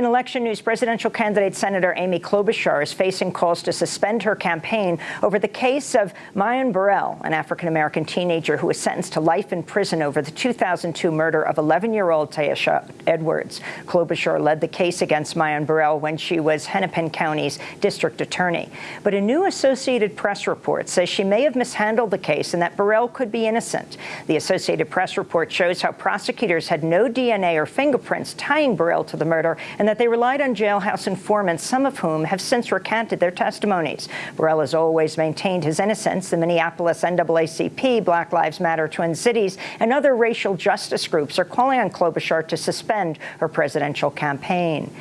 In election news, presidential candidate Senator Amy Klobuchar is facing calls to suspend her campaign over the case of Myon Burrell, an African-American teenager who was sentenced to life in prison over the 2002 murder of 11-year-old Tyesha Edwards. Klobuchar led the case against Myon Burrell when she was Hennepin County's district attorney. But a new Associated Press report says she may have mishandled the case and that Burrell could be innocent. The Associated Press report shows how prosecutors had no DNA or fingerprints tying Burrell to the murder and that they relied on jailhouse informants, some of whom have since recanted their testimonies. Burrell has always maintained his innocence. The Minneapolis NAACP, Black Lives Matter Twin Cities, and other racial justice groups are calling on Klobuchar to suspend her presidential campaign.